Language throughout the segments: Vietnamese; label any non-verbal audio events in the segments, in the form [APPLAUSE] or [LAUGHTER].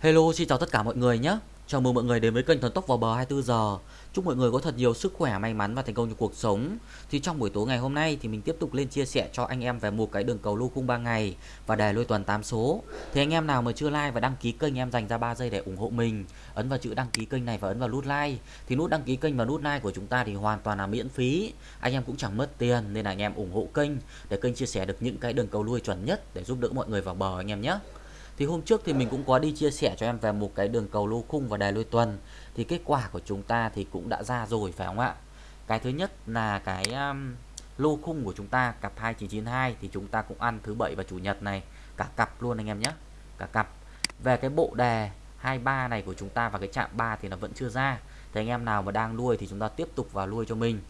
Hello, xin chào tất cả mọi người nhé. Chào mừng mọi người đến với kênh Thần Tốc vào bờ 24 giờ. Chúc mọi người có thật nhiều sức khỏe, may mắn và thành công trong cuộc sống. Thì trong buổi tối ngày hôm nay thì mình tiếp tục lên chia sẻ cho anh em về một cái đường cầu lô khung 3 ngày và đề lôi tuần 8 số. Thì anh em nào mà chưa like và đăng ký kênh em dành ra 3 giây để ủng hộ mình, ấn vào chữ đăng ký kênh này và ấn vào nút like. Thì nút đăng ký kênh và nút like của chúng ta thì hoàn toàn là miễn phí. Anh em cũng chẳng mất tiền nên là anh em ủng hộ kênh để kênh chia sẻ được những cái đường cầu lui chuẩn nhất để giúp đỡ mọi người vào bờ anh em nhé. Thì hôm trước thì mình cũng có đi chia sẻ cho em về một cái đường cầu lô khung và đài lôi tuần. Thì kết quả của chúng ta thì cũng đã ra rồi phải không ạ? Cái thứ nhất là cái um, lô khung của chúng ta cặp 2992 thì chúng ta cũng ăn thứ bảy và chủ nhật này. Cả cặp luôn anh em nhé Cả cặp. Về cái bộ đề 23 này của chúng ta và cái chạm 3 thì nó vẫn chưa ra. Thì anh em nào mà đang nuôi thì chúng ta tiếp tục vào nuôi cho mình.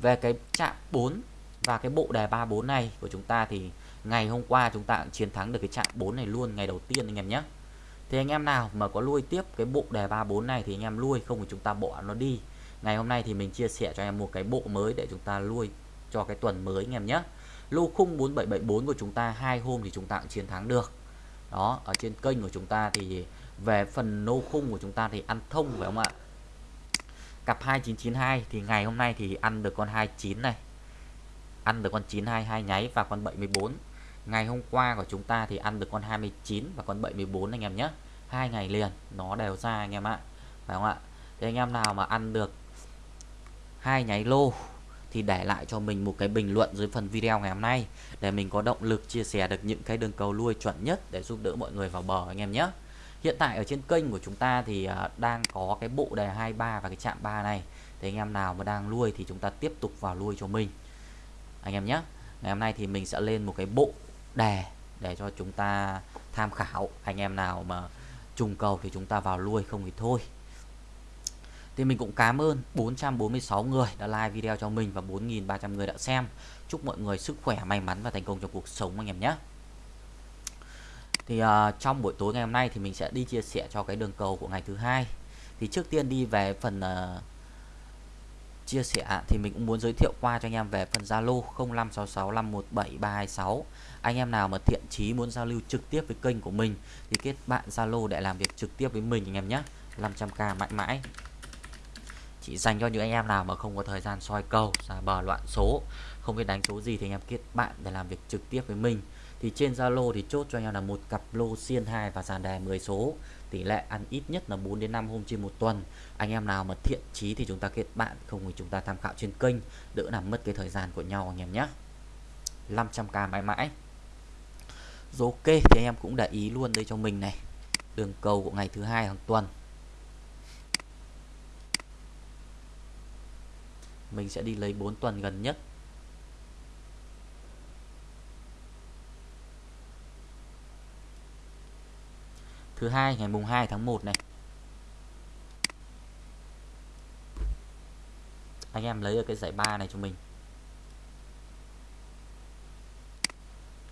Về cái chạm 4 và cái bộ đề 34 này của chúng ta thì ngày hôm qua chúng ta chiến thắng được cái chạm 4 này luôn, ngày đầu tiên anh em nhé. Thì anh em nào mà có lui tiếp cái bộ đề 34 này thì anh em lui, không thì chúng ta bỏ nó đi. Ngày hôm nay thì mình chia sẻ cho em một cái bộ mới để chúng ta lui cho cái tuần mới anh em nhé. Lô khung 4774 của chúng ta, hai hôm thì chúng ta cũng chiến thắng được. Đó, ở trên kênh của chúng ta thì về phần lô khung của chúng ta thì ăn thông phải không ạ? Cặp 2992 thì ngày hôm nay thì ăn được con 29 này. Ăn được con 922 nháy và con 74 ngày hôm qua của chúng ta thì ăn được con 29 và con 74 anh em nhé. Hai ngày liền, nó đều ra anh em ạ. Phải không ạ? Thì anh em nào mà ăn được hai nháy lô thì để lại cho mình một cái bình luận dưới phần video ngày hôm nay để mình có động lực chia sẻ được những cái đường cầu lui chuẩn nhất để giúp đỡ mọi người vào bờ anh em nhé. Hiện tại ở trên kênh của chúng ta thì à, đang có cái bộ đề 23 và cái chạm 3 này. Thì anh em nào mà đang nuôi thì chúng ta tiếp tục vào nuôi cho mình. Anh em nhé. Ngày hôm nay thì mình sẽ lên một cái bộ đề để cho chúng ta tham khảo anh em nào mà trùng cầu thì chúng ta vào lui không thì thôi. Thì mình cũng cảm ơn 446 người đã like video cho mình và 4.300 người đã xem. Chúc mọi người sức khỏe may mắn và thành công trong cuộc sống anh em nhé. Thì uh, trong buổi tối ngày hôm nay thì mình sẽ đi chia sẻ cho cái đường cầu của ngày thứ hai. Thì trước tiên đi về phần uh, chia sẻ thì mình cũng muốn giới thiệu qua cho anh em về phần Zalo 0566517326 anh em nào mà thiện chí muốn giao lưu trực tiếp với kênh của mình thì kết bạn Zalo để làm việc trực tiếp với mình anh em nhé. 500k mãi mãi. Chỉ dành cho những anh em nào mà không có thời gian soi cầu ra bờ loạn số, không biết đánh số gì thì anh em kết bạn để làm việc trực tiếp với mình. Thì trên Zalo thì chốt cho anh em là một cặp lô xiên 2 và sàn đề 10 số tỷ lệ ăn ít nhất là 4 đến 5 hôm trên một tuần. Anh em nào mà thiện chí thì chúng ta kết bạn, không thì chúng ta tham khảo trên kênh, đỡ làm mất cái thời gian của nhau anh em nhé. 500k mãi mãi. Rồi ok, thì anh em cũng để ý luôn đây cho mình này. Đường cầu của ngày thứ hai hàng tuần. Mình sẽ đi lấy 4 tuần gần nhất. Thứ hai, ngày mùng 2 tháng 1 này. Anh em lấy ở cái giải ba này cho mình.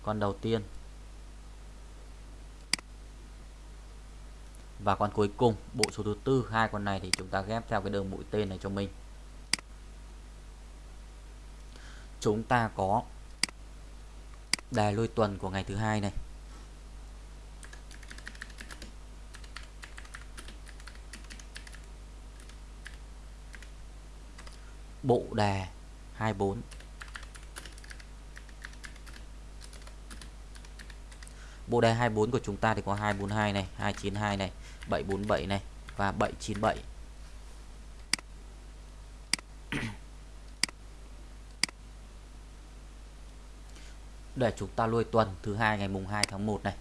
Con đầu tiên. Và con cuối cùng, bộ số thứ tư. Hai con này thì chúng ta ghép theo cái đường mũi tên này cho mình. Chúng ta có đề lôi tuần của ngày thứ hai này. Bộ đề 24 bộ đề 24 của chúng ta thì có 242 này 292 này 747 này và 797 [COUGHS] để chúng ta lôi tuần thứ hai ngày mùng 2 tháng 1 này.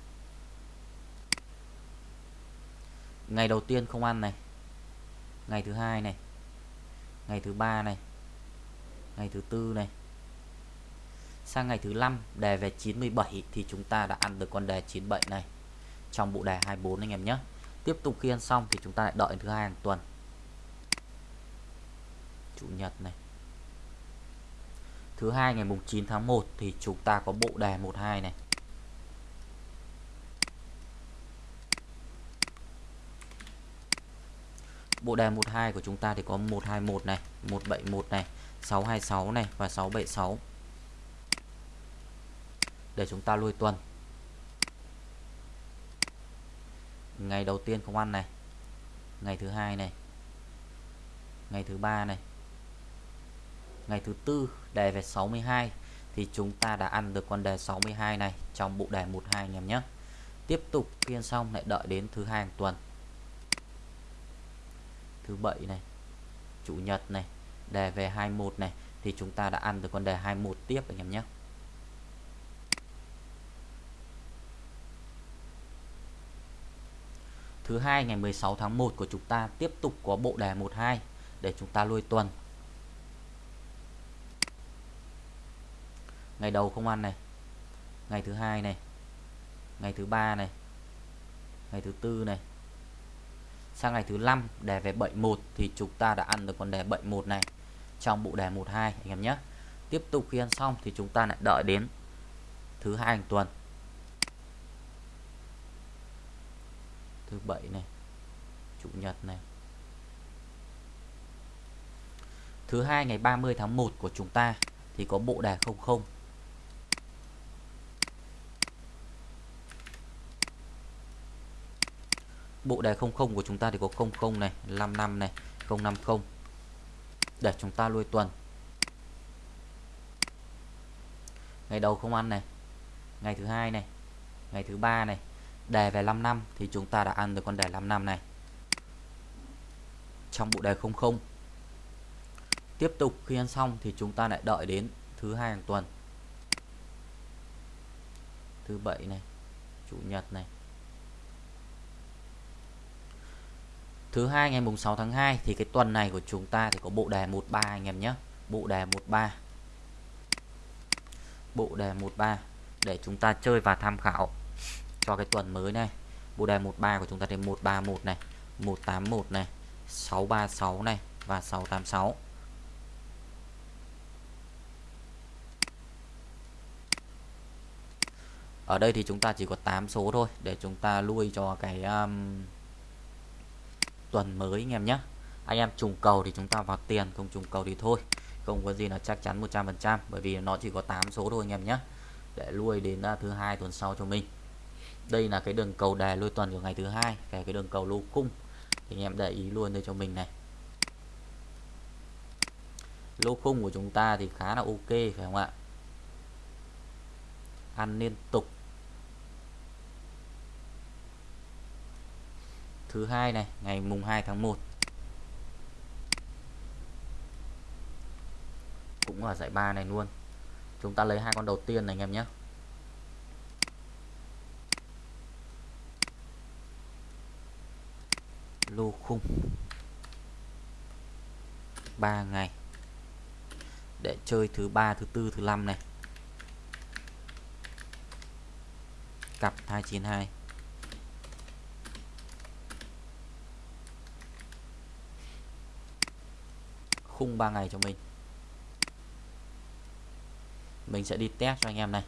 Ngày đầu tiên không ăn này. Ngày thứ hai này. Ngày thứ ba này ngày thứ tư này. Sang ngày thứ năm, đề về 97 thì chúng ta đã ăn được con đề 97 này trong bộ đề 24 anh em nhé. Tiếp tục khi ăn xong thì chúng ta lại đợi thứ hai hàng tuần. Chủ nhật này. Thứ hai ngày mùng 9 tháng 1 thì chúng ta có bộ đề 12 này. Bộ đề 12 của chúng ta thì có 121 này 171 này 626 này và 676 để chúng ta lui tuần. Ngày đầu tiên không ăn này. Ngày thứ hai này. Ngày thứ ba này. Ngày thứ tư, đề về 62 thì chúng ta đã ăn được con đề 62 này trong bộ đề 12 anh em nhé. Tiếp tục phiên xong lại đợi đến thứ hai hàng tuần thứ bảy này, chủ nhật này, đề về 21 này, thì chúng ta đã ăn được con đề 21 tiếp anh em nhé Thứ hai, ngày 16 tháng 1 của chúng ta tiếp tục có bộ đề 12 để chúng ta lui tuần. Ngày đầu không ăn này. Ngày thứ hai này. Ngày thứ ba này. Ngày thứ tư này. Sang ngày thứ năm, đề về 71 thì chúng ta đã ăn được con đề 71 này trong bộ đề 12 anh em nhé. Tiếp tục khi ăn xong thì chúng ta lại đợi đến thứ hai hàng tuần. Thứ bảy này, chủ nhật này. Thứ hai ngày 30 tháng 1 của chúng ta thì có bộ đề 00 bộ đề 00 của chúng ta thì có 00 này 55 này 050 để chúng ta lui tuần. Ngày đầu không ăn này, ngày thứ hai này, ngày thứ ba này. Đề về 5 năm thì chúng ta đã ăn được con đề 5 năm này. Trong bộ đề 00 tiếp tục khi ăn xong thì chúng ta lại đợi đến thứ hai hàng tuần. Thứ bảy này, chủ nhật này thứ hai ngày mùng 6 tháng 2 thì cái tuần này của chúng ta thì có bộ đề 13 anh em nhé. Bộ đề 13 bộ đề 13 để chúng ta chơi và tham khảo cho cái tuần mới này. Bộ đề 13 của chúng ta thì 131 này 181 này 636 này và 686 ở đây thì chúng ta chỉ có 8 số thôi để chúng ta lui cho cái um, tuần mới anh em nhé anh em trùng cầu thì chúng ta vào tiền, không trùng cầu thì thôi. Không có gì là chắc chắn 100% bởi vì nó chỉ có 8 số thôi anh em nhé để lui đến à, thứ hai tuần sau cho mình. Đây là cái đường cầu đề lui tuần của ngày thứ hai cái cái đường cầu lô cung thì anh em để ý luôn đây cho mình này. Lô khung của chúng ta thì khá là ok, phải không ạ? Ăn liên tục. Thứ hai này, ngày mùng 2 tháng 1 cũng ở giải ba này luôn. Chúng ta lấy hai con đầu tiên này, anh em nhé. Lô khung. 3 ngày. Để chơi thứ ba, thứ tư, thứ năm này. Cặp 292 khung 3 ngày cho mình. Mình sẽ đi test cho anh em này.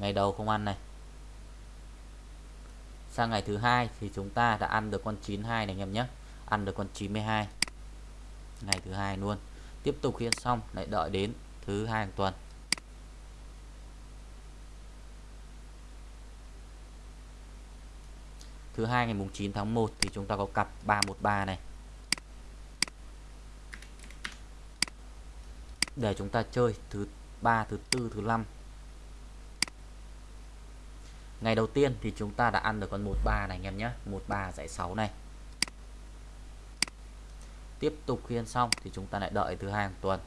Ngày đầu không ăn này. Sang ngày thứ hai thì chúng ta đã ăn được con 92 này anh em nhé. Ăn được con 92 ngày thứ hai luôn. Tiếp tục khiên xong, lại đợi đến thứ hai hàng tuần. Thứ hai, ngày mùng 9 tháng 1 thì chúng ta có cặp 313 này. Để chúng ta chơi thứ ba, thứ tư, thứ năm. Ngày đầu tiên thì chúng ta đã ăn được con 13 này anh em nhé. 13 giải 6 này. Tiếp tục khi ăn xong thì chúng ta lại đợi thứ hai hàng tuần.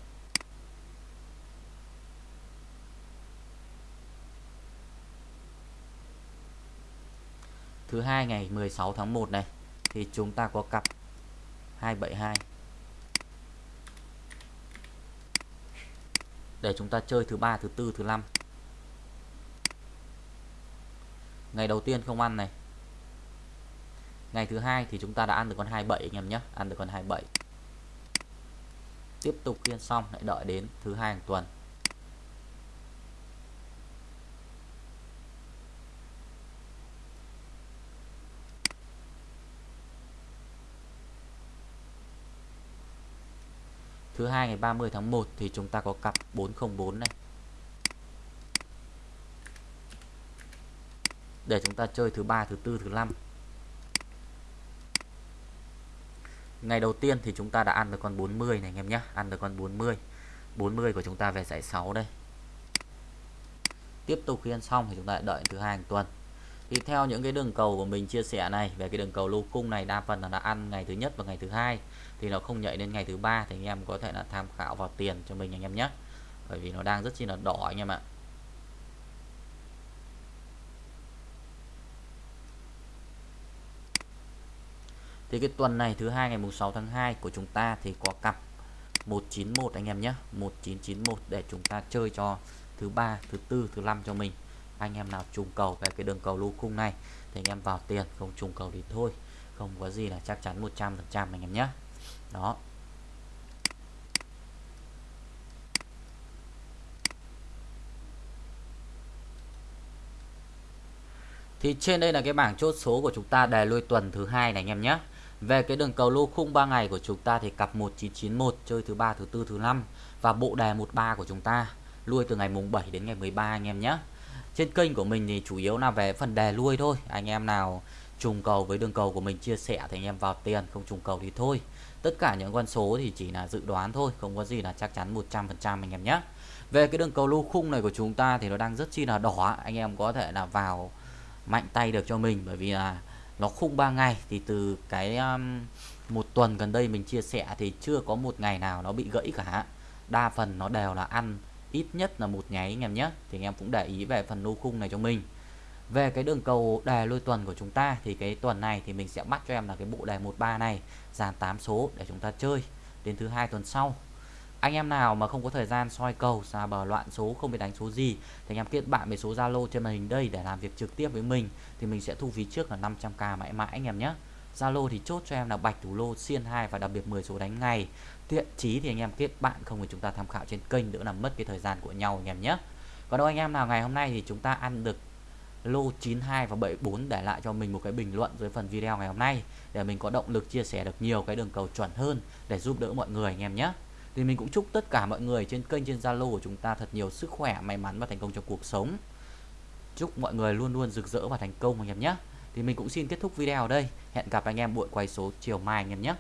Thứ hai ngày 16 tháng 1 này, thì chúng ta có cặp 272 để chúng ta chơi thứ ba, thứ tư, thứ năm. Ngày đầu tiên không ăn này. Ngày thứ hai thì chúng ta đã ăn được con 27 anh em nhé, ăn được con 27 tiếp tục khiên xong lại đợi đến thứ hai hàng tuần. Thứ hai ngày 30 tháng 1 thì chúng ta có cặp 404 này. Để chúng ta chơi thứ ba, thứ tư, thứ năm. Ngày đầu tiên thì chúng ta đã ăn được con 40 này anh em nhé. Ăn được con 40 40 của chúng ta về giải 6 đây. Tiếp tục khi ăn xong thì chúng ta đợi thứ hai hàng tuần thì theo những cái đường cầu của mình chia sẻ này, về cái đường cầu lô cung này, đa phần là đã ăn ngày thứ nhất và ngày thứ hai, thì nó không nhảy đến ngày thứ ba thì anh em có thể là tham khảo vào tiền cho mình anh em nhé. Bởi vì nó đang rất chi là đỏ anh em ạ. Thì cái tuần này thứ hai ngày mùng 6 tháng 2 của chúng ta thì có cặp 191 anh em nhé 1991 để chúng ta chơi cho thứ ba, thứ tư, thứ năm cho mình anh em nào trùng cầu về cái đường cầu lô khung này thì anh em vào tiền, không trùng cầu thì thôi, không có gì là chắc chắn 100 phần trăm anh em nhé đó Thì trên đây là cái bảng chốt số của chúng ta, đề lui tuần thứ hai này anh em nhé. Về cái đường cầu lô khung 3 ngày của chúng ta thì cặp 1991 chơi thứ ba, thứ tư, thứ năm và bộ đề 13 của chúng ta, lui từ ngày mùng 7 đến ngày 13 anh em nhé. Trên kênh của mình thì chủ yếu là về phần đề lui thôi. Anh em nào trùng cầu với đường cầu của mình chia sẻ thì anh em vào tiền, không trùng cầu thì thôi. Tất cả những con số thì chỉ là dự đoán thôi, không có gì là chắc chắn 100% anh em nhé. Về cái đường cầu lô khung này của chúng ta thì nó đang rất chi là đỏ, anh em có thể là vào mạnh tay được cho mình bởi vì là nó khung 3 ngày thì từ cái um, một tuần gần đây mình chia sẻ thì chưa có một ngày nào nó bị gãy cả đa phần nó đều là ăn ít nhất là một nháy anh em nhé. Thì anh em cũng để ý về phần lô khung này cho mình. Về cái đường cầu đề lôi tuần của chúng ta thì cái tuần này thì mình sẽ bắt cho em là cái bộ đề 13 này, dàn 8 số để chúng ta chơi đến thứ hai tuần sau. Anh em nào mà không có thời gian soi cầu, xa bờ loạn số, không biết đánh số gì thì anh em kết bạn với số Zalo trên màn hình đây để làm việc trực tiếp với mình thì mình sẽ thu phí trước là 500k mãi mãi anh em nhé. Zalo thì chốt cho em là bạch thủ lô xiên 2 và đặc biệt 10 số đánh ngày tiện chí thì anh em kết bạn, không thì chúng ta tham khảo trên kênh đỡ làm mất cái thời gian của nhau anh em nhé. Còn đâu anh em nào, ngày hôm nay thì chúng ta ăn được lô 92 và 74 để lại cho mình một cái bình luận dưới phần video ngày hôm nay, để mình có động lực chia sẻ được nhiều cái đường cầu chuẩn hơn để giúp đỡ mọi người anh em nhé. Thì mình cũng chúc tất cả mọi người trên kênh, trên Zalo của chúng ta thật nhiều sức khỏe, may mắn và thành công trong cuộc sống. Chúc mọi người luôn luôn rực rỡ và thành công anh em nhé thì mình cũng xin kết thúc video ở đây. Hẹn gặp anh em buổi quay số chiều mai anh em nhé.